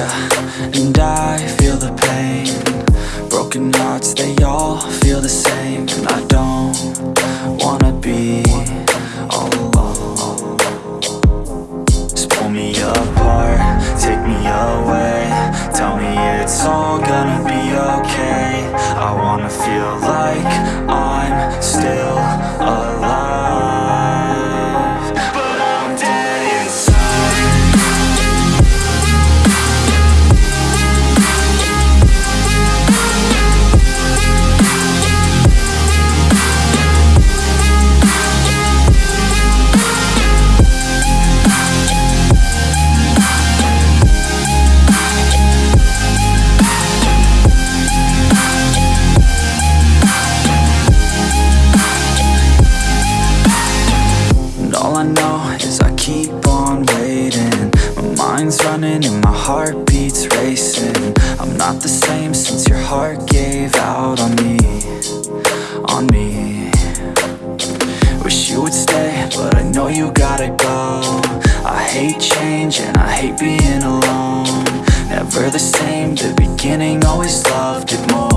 And I feel the pain. Broken hearts, they all feel the same. And I don't wanna be alone. Just pull me apart, take me away. Tell me it's all gonna be okay. I wanna feel like I'm still alive mind's running and my heart beats racing. I'm not the same since your heart gave out on me On me. Wish you would stay, but I know you gotta go. I hate change and I hate being alone. Never the same, the beginning always loved it more